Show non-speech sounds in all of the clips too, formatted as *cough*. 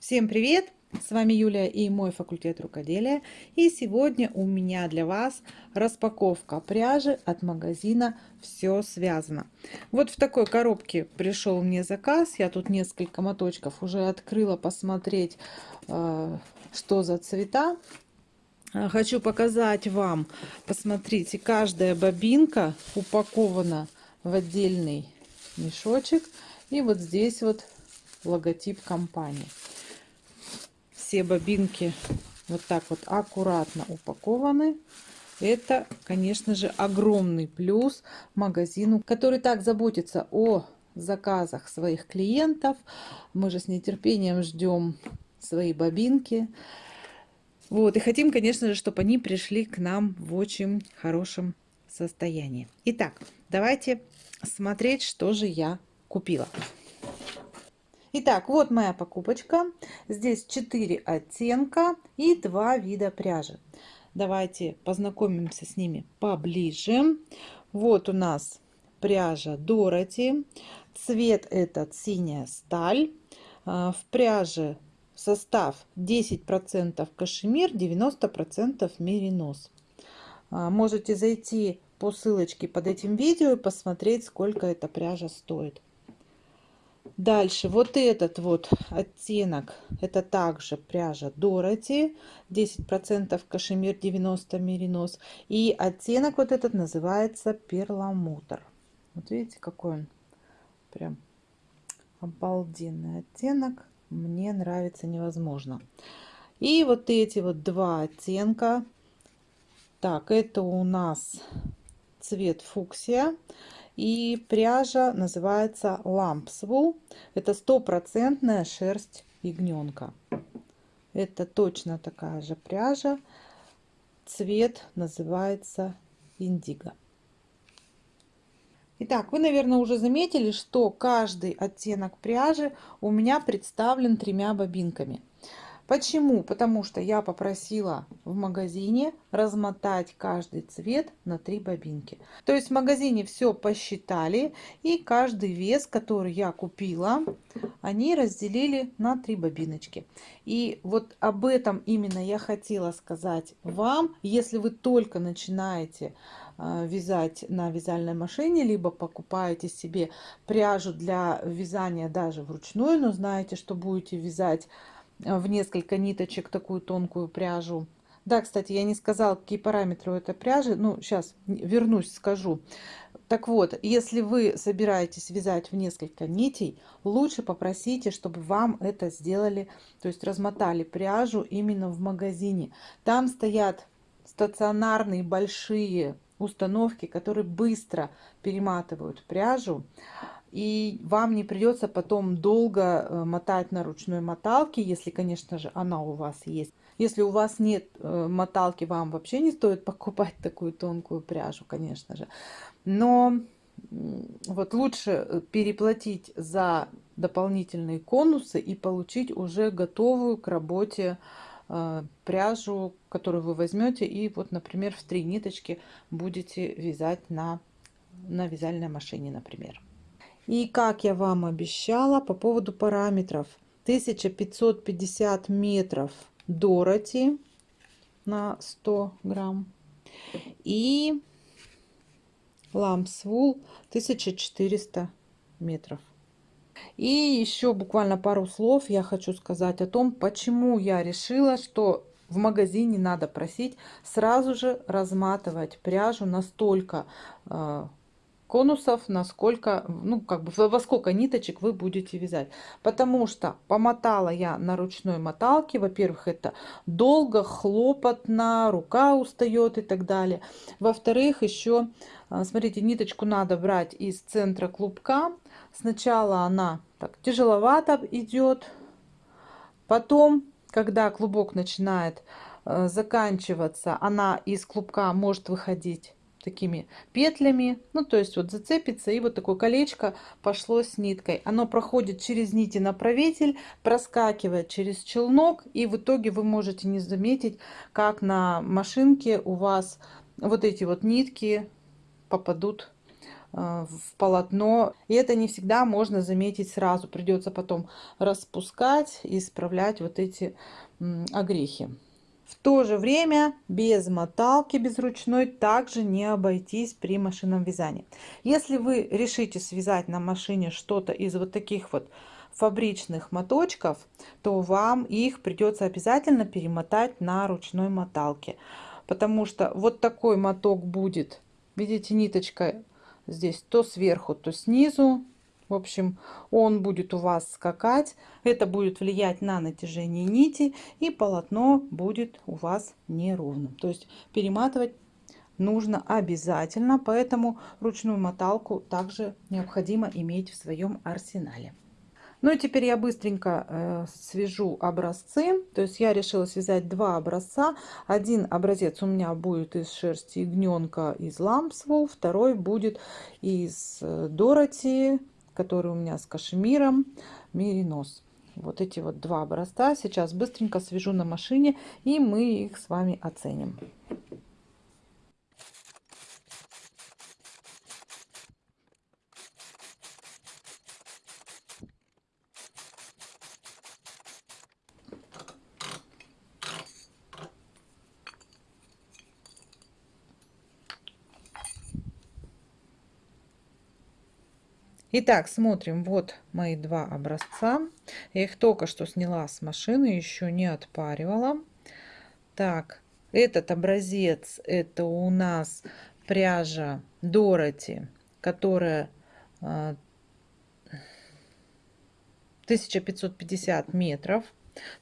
Всем привет! С вами Юлия и мой факультет рукоделия. И сегодня у меня для вас распаковка пряжи от магазина «Все связано». Вот в такой коробке пришел мне заказ. Я тут несколько моточков уже открыла посмотреть, э, что за цвета. Э, хочу показать вам, посмотрите, каждая бобинка упакована в отдельный мешочек. И вот здесь вот логотип компании все бобинки вот так вот аккуратно упакованы. Это, конечно же, огромный плюс магазину, который так заботится о заказах своих клиентов. Мы же с нетерпением ждем свои бобинки. Вот, и хотим, конечно же, чтобы они пришли к нам в очень хорошем состоянии. Итак, давайте смотреть, что же я купила. Итак, вот моя покупочка. Здесь 4 оттенка и 2 вида пряжи. Давайте познакомимся с ними поближе. Вот у нас пряжа Дороти. Цвет этот синяя сталь. А, в пряже состав 10% кашемир, 90% меринос. А, можете зайти по ссылочке под этим видео и посмотреть, сколько эта пряжа стоит. Дальше вот этот вот оттенок, это также пряжа Дороти, 10% кашемир, 90 меринос. И оттенок вот этот называется перламутр. Вот видите, какой он прям обалденный оттенок. Мне нравится невозможно. И вот эти вот два оттенка. Так, это у нас цвет фуксия. И пряжа называется лампсвул. Это стопроцентная шерсть ягненка. Это точно такая же пряжа. Цвет называется индиго. Итак, вы, наверное, уже заметили, что каждый оттенок пряжи у меня представлен тремя бобинками. Почему? Потому что я попросила в магазине размотать каждый цвет на три бобинки. То есть в магазине все посчитали и каждый вес, который я купила, они разделили на три бобиночки. И вот об этом именно я хотела сказать вам, если вы только начинаете а, вязать на вязальной машине, либо покупаете себе пряжу для вязания даже вручную, но знаете, что будете вязать в несколько ниточек такую тонкую пряжу. Да, кстати, я не сказала, какие параметры у этой пряжи. Ну, сейчас вернусь, скажу. Так вот, если вы собираетесь вязать в несколько нитей, лучше попросите, чтобы вам это сделали, то есть размотали пряжу именно в магазине. Там стоят стационарные большие установки, которые быстро перематывают пряжу и вам не придется потом долго э, мотать на ручной моталке, если, конечно же, она у вас есть. Если у вас нет э, моталки, вам вообще не стоит *laughs* покупать такую тонкую пряжу, конечно же. Но вот лучше э, переплатить за дополнительные конусы и получить уже готовую к работе пряжу, которую вы возьмете и вот, например, в три ниточки будете вязать на, на вязальной машине, например. И как я вам обещала по поводу параметров. 1550 метров Дороти на 100 грамм. И ламсвул 1400 метров. И еще буквально пару слов я хочу сказать о том, почему я решила, что в магазине надо просить сразу же разматывать пряжу настолько э, конусов, насколько, ну, как бы во сколько ниточек вы будете вязать. Потому что помотала я на ручной моталке. Во-первых, это долго, хлопотно, рука устает и так далее. Во-вторых, еще, а, смотрите, ниточку надо брать из центра клубка. Сначала она так тяжеловато идет. Потом, когда клубок начинает а, заканчиваться, она из клубка может выходить такими петлями. Ну, то есть вот зацепится, и вот такое колечко пошло с ниткой. Оно проходит через нити направитель, проскакивает через челнок, и в итоге вы можете не заметить, как на машинке у вас вот эти вот нитки попадут в полотно. И это не всегда можно заметить сразу. Придется потом распускать и исправлять вот эти огрехи. В то же время без моталки, без ручной, также не обойтись при машинном вязании. Если вы решите связать на машине что-то из вот таких вот фабричных моточков, то вам их придется обязательно перемотать на ручной моталке. Потому что вот такой моток будет, видите, ниточка здесь то сверху, то снизу. В общем, он будет у вас скакать. Это будет влиять на натяжение нити. И полотно будет у вас неровным. То есть перематывать нужно обязательно. Поэтому ручную моталку также необходимо иметь в своем арсенале. Ну и теперь я быстренько э, свяжу образцы. То есть я решила связать два образца. Один образец у меня будет из шерсти ягненка из лампсвол, второй будет из э, Дороти, который у меня с кашемиром, меринос. Вот эти вот два образца сейчас быстренько свяжу на машине и мы их с вами оценим. Итак, смотрим, вот мои два образца. Я их только что сняла с машины, еще не отпаривала. Так, этот образец, это у нас пряжа Дороти, которая 1550 а, метров.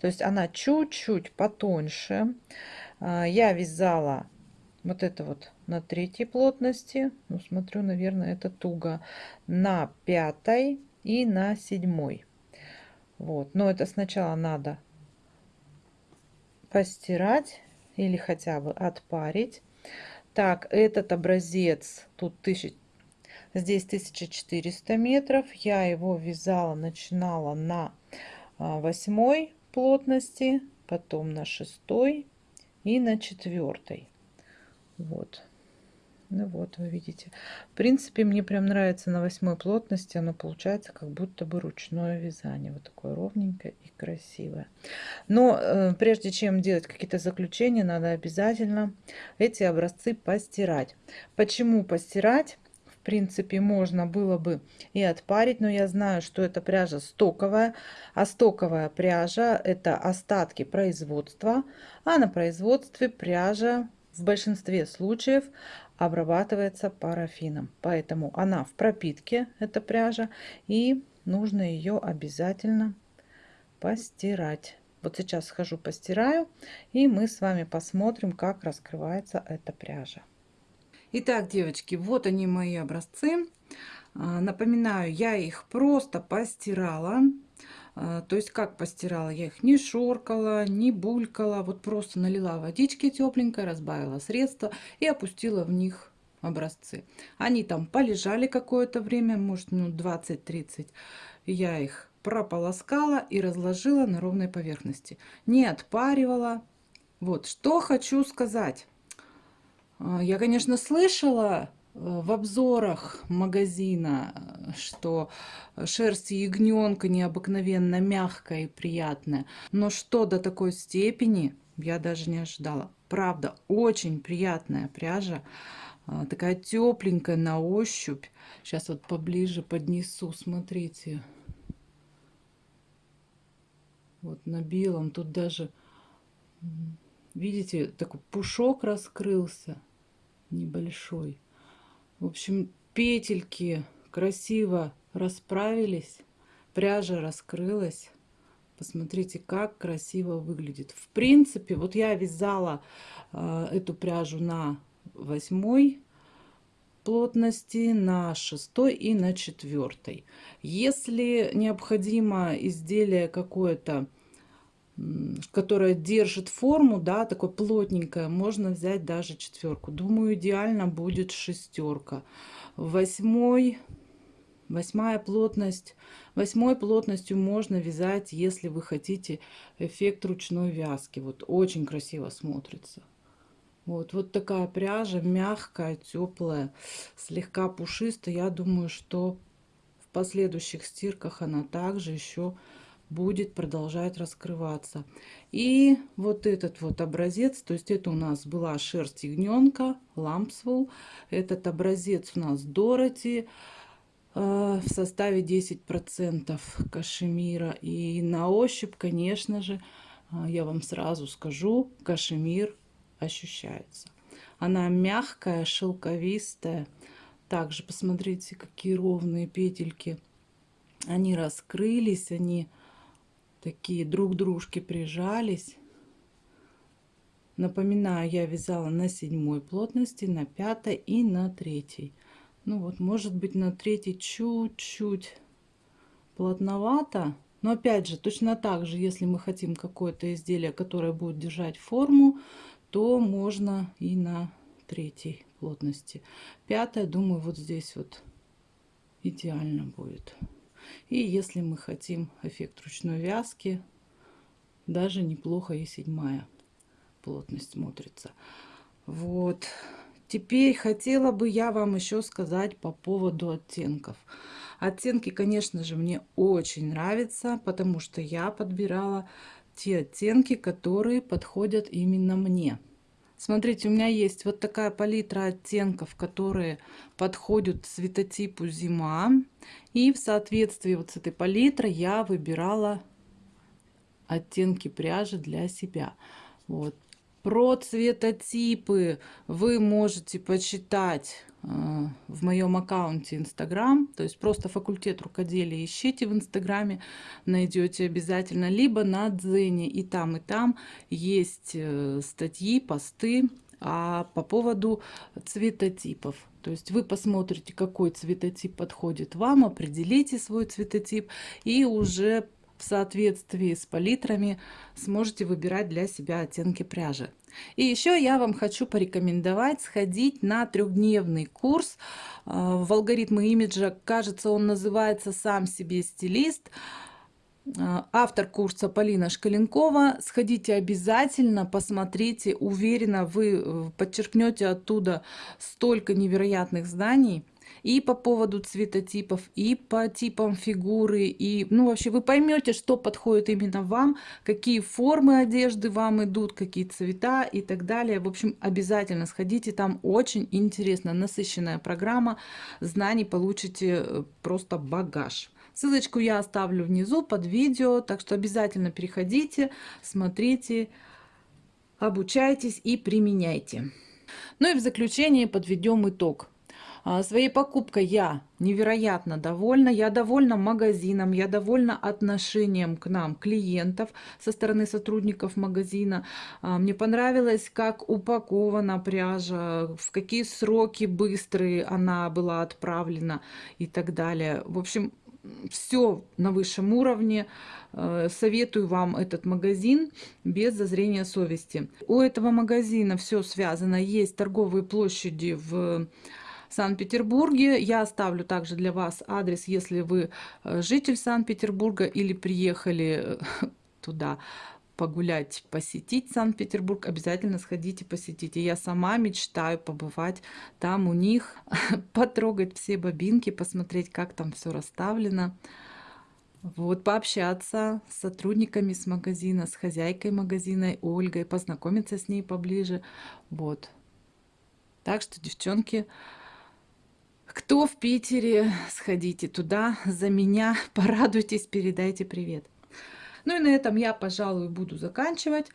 То есть она чуть-чуть потоньше. А, я вязала вот это вот на третьей плотности. Ну, смотрю, наверное, это туго. На пятой и на седьмой. Вот. Но это сначала надо постирать или хотя бы отпарить. Так, этот образец, тут тысяч, здесь 1400 метров. Я его вязала, начинала на а, восьмой плотности, потом на шестой и на четвертой. Вот. Ну вот, вы видите. В принципе, мне прям нравится на восьмой плотности. Оно получается как будто бы ручное вязание. Вот такое ровненькое и красивое. Но э, прежде чем делать какие-то заключения, надо обязательно эти образцы постирать. Почему постирать? В принципе, можно было бы и отпарить, но я знаю, что эта пряжа стоковая, а стоковая пряжа это остатки производства, а на производстве пряжа в большинстве случаев обрабатывается парафином. Поэтому она в пропитке, эта пряжа, и нужно ее обязательно постирать. Вот сейчас схожу постираю, и мы с вами посмотрим, как раскрывается эта пряжа. Итак, девочки, вот они мои образцы. А, напоминаю, я их просто постирала. А, то есть как постирала? Я их не шоркала, не булькала. Вот просто налила водички тепленькой, разбавила средство и опустила в них образцы. Они там полежали какое-то время, может минут 20-30. Я их прополоскала и разложила на ровной поверхности. Не отпаривала. Вот, что хочу сказать. А, я, конечно, слышала в обзорах магазина, что шерсть ягненка необыкновенно мягкая и приятная. Но что до такой степени, я даже не ожидала. Правда, очень приятная пряжа. А, такая тепленькая на ощупь. Сейчас вот поближе поднесу, смотрите. Вот на белом тут даже, видите, такой пушок раскрылся небольшой. В общем, петельки красиво расправились, пряжа раскрылась. Посмотрите, как красиво выглядит. В принципе, вот я вязала э, эту пряжу на восьмой плотности, на шестой и на четвертой. Если необходимо изделие какое-то которая держит форму, да, такой плотненькая, можно взять даже четверку. Думаю, идеально будет шестерка. Восьмой, восьмая плотность. Восьмой плотностью можно вязать, если вы хотите эффект ручной вязки. Вот очень красиво смотрится. Вот, вот такая пряжа, мягкая, теплая, слегка пушистая. Я думаю, что в последующих стирках она также еще будет продолжать раскрываться. И вот этот вот образец, то есть это у нас была шерсть ягненка, лампсвелл. Этот образец у нас Дороти э, в составе 10% кашемира. И на ощупь, конечно же, э, я вам сразу скажу, кашемир ощущается. Она мягкая, шелковистая. Также посмотрите, какие ровные петельки. Они раскрылись, они такие друг дружки прижались. Напоминаю, я вязала на седьмой плотности, на пятой и на третьей. Ну вот, может быть, на третьей чуть-чуть плотновато. Но опять же, точно так же, если мы хотим какое-то изделие, которое будет держать форму, то можно и на третьей плотности. Пятая, думаю, вот здесь вот идеально будет. И если мы хотим эффект ручной вязки, даже неплохо и седьмая плотность смотрится. Вот. Теперь хотела бы я вам еще сказать по поводу оттенков. Оттенки, конечно же, мне очень нравятся, потому что я подбирала те оттенки, которые подходят именно мне. Смотрите, у меня есть вот такая палитра оттенков, которые подходят цветотипу зима. И в соответствии вот с этой палитрой я выбирала оттенки пряжи для себя. Вот. Про цветотипы вы можете почитать э, в моем аккаунте Инстаграм. То есть просто факультет рукоделия ищите в Инстаграме, найдете обязательно. Либо на Дзене и там, и там есть э, статьи, посты а по поводу цветотипов. То есть вы посмотрите, какой цветотип подходит вам, определите свой цветотип и уже соответствии с палитрами сможете выбирать для себя оттенки пряжи. И еще я вам хочу порекомендовать сходить на трехдневный курс а, в алгоритмы имиджа. Кажется, он называется «Сам себе стилист». А, автор курса Полина Шкаленкова. Сходите обязательно, посмотрите. Уверена, вы э, подчеркнете оттуда столько невероятных знаний и по поводу цветотипов, и по типам фигуры, и, ну, вообще вы поймете, что подходит именно вам, какие формы одежды вам идут, какие цвета и так далее. В общем, обязательно сходите, там очень интересно, насыщенная программа, знаний получите э, просто багаж. Ссылочку я оставлю внизу под видео, так что обязательно переходите, смотрите, обучайтесь и применяйте. Ну и в заключение подведем итог. А, своей покупкой я невероятно довольна. Я довольна магазином, я довольна отношением к нам клиентов со стороны сотрудников магазина. А, мне понравилось, как упакована пряжа, в какие сроки быстрые она была отправлена и так далее. В общем, все на высшем уровне. Э, советую вам этот магазин без зазрения совести. У этого магазина все связано. Есть торговые площади в Санкт-Петербурге. Я оставлю также для вас адрес, если вы э, житель Санкт-Петербурга или приехали э, *laughs* туда погулять, посетить Санкт-Петербург, обязательно сходите, посетите. Я сама мечтаю побывать там у них, *laughs* потрогать все бобинки, посмотреть, как там все расставлено. Вот, пообщаться с сотрудниками с магазина, с хозяйкой магазина Ольгой, познакомиться с ней поближе. Вот. Так что, девчонки, кто в Питере, сходите туда за меня, *laughs* порадуйтесь, передайте привет. Ну и на этом я, пожалуй, буду заканчивать.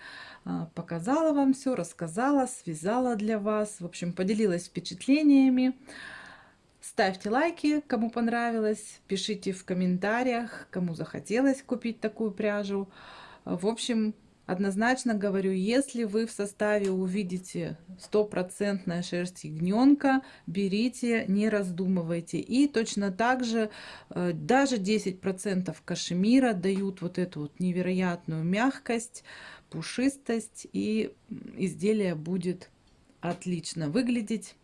А, показала вам все, рассказала, связала для вас. В общем, поделилась впечатлениями. Ставьте лайки, кому понравилось. Пишите в комментариях, кому захотелось купить такую пряжу. В общем, Однозначно говорю, если вы в составе увидите стопроцентная шерсть ягненка, берите, не раздумывайте. И точно так же э, даже 10% кашемира дают вот эту вот невероятную мягкость, пушистость, и изделие будет отлично выглядеть.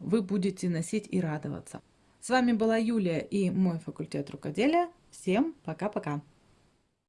Вы будете носить и радоваться. С вами была Юлия и мой факультет рукоделия. Всем пока-пока!